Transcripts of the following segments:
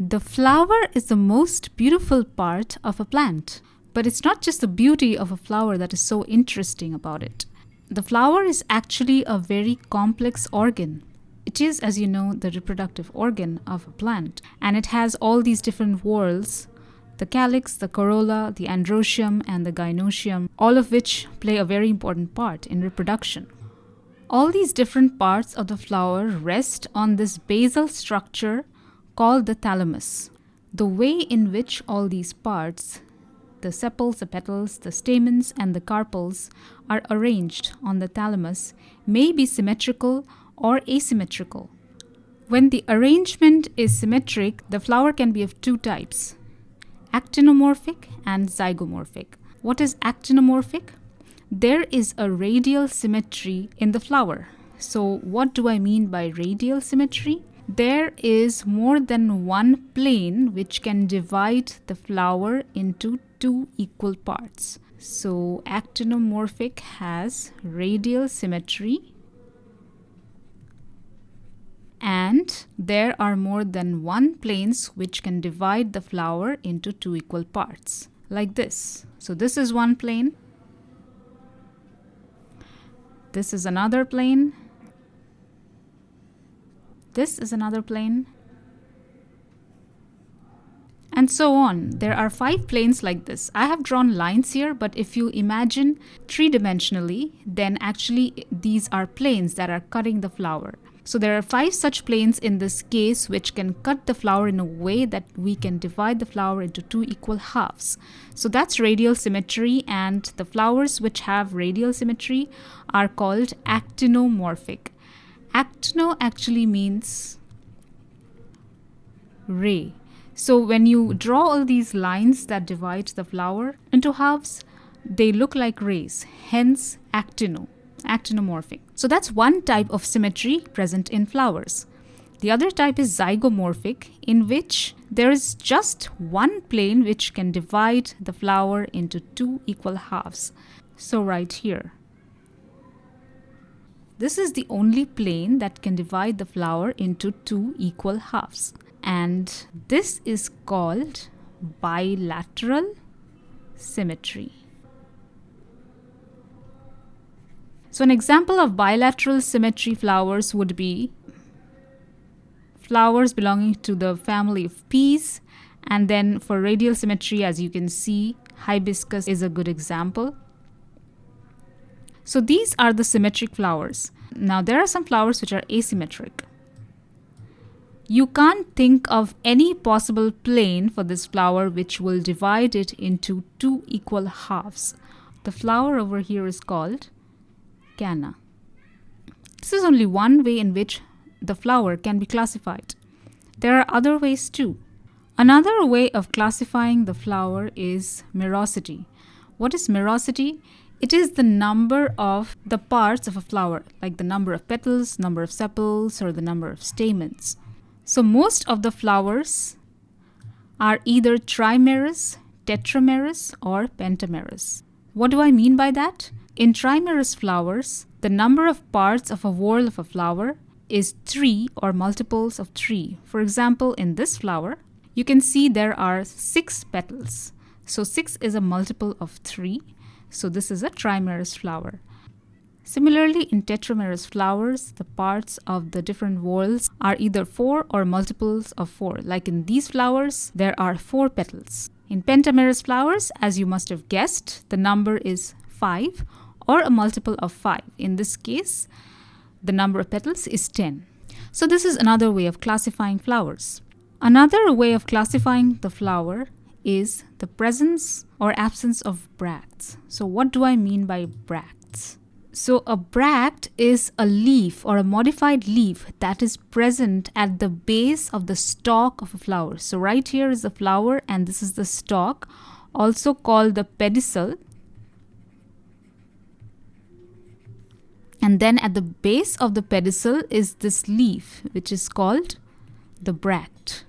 The flower is the most beautiful part of a plant. But it's not just the beauty of a flower that is so interesting about it. The flower is actually a very complex organ. It is, as you know, the reproductive organ of a plant, and it has all these different whorls the calyx, the corolla, the androecium, and the gynoecium, all of which play a very important part in reproduction. All these different parts of the flower rest on this basal structure called the thalamus. The way in which all these parts, the sepals, the petals, the stamens, and the carpels, are arranged on the thalamus may be symmetrical or asymmetrical. When the arrangement is symmetric, the flower can be of two types actinomorphic and zygomorphic. What is actinomorphic? There is a radial symmetry in the flower. So, what do I mean by radial symmetry? There is more than one plane which can divide the flower into two equal parts. So actinomorphic has radial symmetry and there are more than one planes which can divide the flower into two equal parts like this. So this is one plane, this is another plane this is another plane. And so on. There are five planes like this. I have drawn lines here, but if you imagine three-dimensionally, then actually these are planes that are cutting the flower. So there are five such planes in this case which can cut the flower in a way that we can divide the flower into two equal halves. So that's radial symmetry and the flowers which have radial symmetry are called actinomorphic. Actino actually means ray. So when you draw all these lines that divide the flower into halves, they look like rays, hence actino, actinomorphic. So that's one type of symmetry present in flowers. The other type is zygomorphic, in which there is just one plane which can divide the flower into two equal halves. So right here. This is the only plane that can divide the flower into two equal halves. And this is called bilateral symmetry. So an example of bilateral symmetry flowers would be flowers belonging to the family of peas and then for radial symmetry as you can see hibiscus is a good example. So these are the symmetric flowers. Now there are some flowers which are asymmetric. You can't think of any possible plane for this flower which will divide it into two equal halves. The flower over here is called canna. This is only one way in which the flower can be classified. There are other ways too. Another way of classifying the flower is merosity. What is merosity? It is the number of the parts of a flower, like the number of petals, number of sepals, or the number of stamens. So most of the flowers are either trimerous, tetramerous, or pentamerous. What do I mean by that? In trimerous flowers, the number of parts of a whorl of a flower is 3 or multiples of 3. For example, in this flower, you can see there are 6 petals. So 6 is a multiple of 3 so this is a trimerous flower. Similarly, in tetramerous flowers, the parts of the different whorls are either 4 or multiples of 4. Like in these flowers, there are 4 petals. In pentamerous flowers, as you must have guessed, the number is 5 or a multiple of 5. In this case, the number of petals is 10. So this is another way of classifying flowers. Another way of classifying the flower is the presence or absence of bracts. So what do I mean by bracts? So a bract is a leaf or a modified leaf that is present at the base of the stalk of a flower. So right here is the flower and this is the stalk, also called the pedicel. And then at the base of the pedicel is this leaf which is called the bract.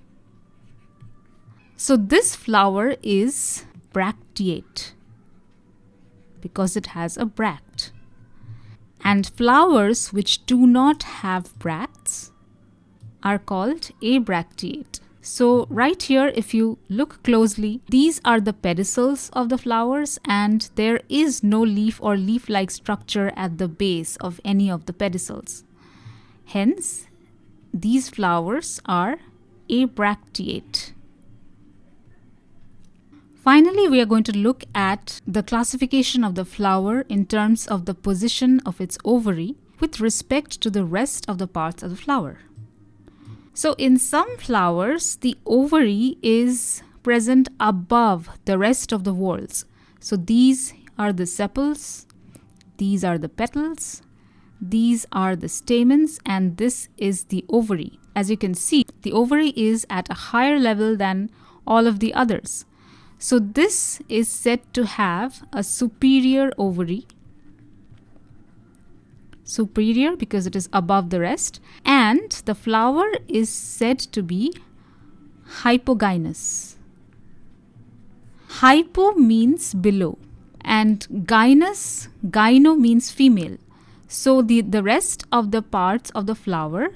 So this flower is bracteate because it has a bract. And flowers which do not have bracts are called abracteate. So right here, if you look closely, these are the pedicels of the flowers and there is no leaf or leaf-like structure at the base of any of the pedicels. Hence, these flowers are abracteate. Finally, we are going to look at the classification of the flower in terms of the position of its ovary with respect to the rest of the parts of the flower. So in some flowers, the ovary is present above the rest of the whorls. So these are the sepals, these are the petals, these are the stamens, and this is the ovary. As you can see, the ovary is at a higher level than all of the others. So this is said to have a superior ovary superior because it is above the rest and the flower is said to be hypogynous. Hypo means below and gynous, gyno means female. So the, the rest of the parts of the flower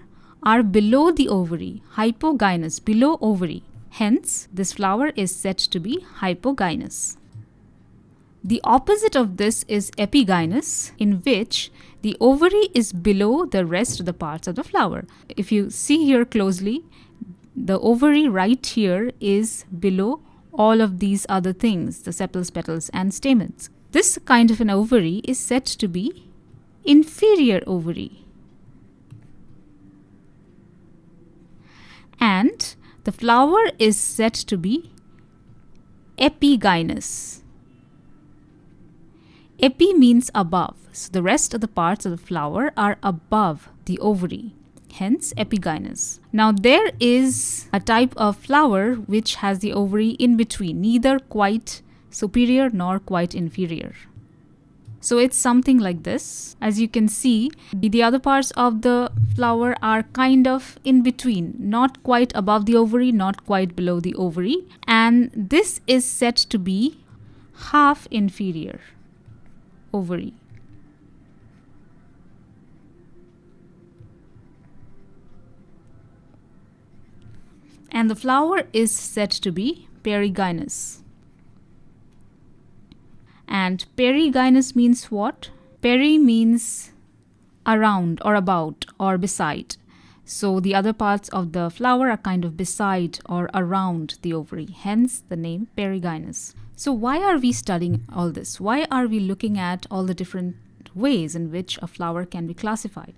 are below the ovary, hypogynous, below ovary. Hence, this flower is said to be hypogynous. The opposite of this is epigynous, in which the ovary is below the rest of the parts of the flower. If you see here closely, the ovary right here is below all of these other things, the sepals, petals and stamens. This kind of an ovary is said to be inferior ovary. And the flower is said to be epigynous. Epi means above, so the rest of the parts of the flower are above the ovary, hence epigynous. Now there is a type of flower which has the ovary in between, neither quite superior nor quite inferior. So it's something like this. As you can see, the other parts of the flower are kind of in between, not quite above the ovary, not quite below the ovary. And this is said to be half inferior ovary. And the flower is said to be perigynous. And perigynous means what? Peri means around or about or beside. So the other parts of the flower are kind of beside or around the ovary, hence the name perigynous. So why are we studying all this? Why are we looking at all the different ways in which a flower can be classified?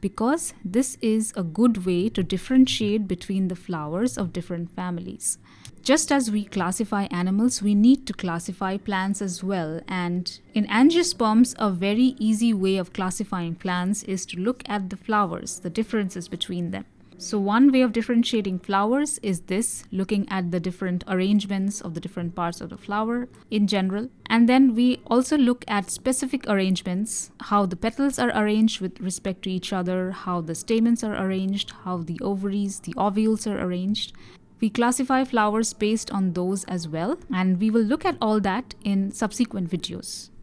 Because this is a good way to differentiate between the flowers of different families. Just as we classify animals, we need to classify plants as well. And in angiosperms, a very easy way of classifying plants is to look at the flowers, the differences between them. So one way of differentiating flowers is this, looking at the different arrangements of the different parts of the flower in general. And then we also look at specific arrangements, how the petals are arranged with respect to each other, how the stamens are arranged, how the ovaries, the ovules are arranged. We classify flowers based on those as well, and we will look at all that in subsequent videos.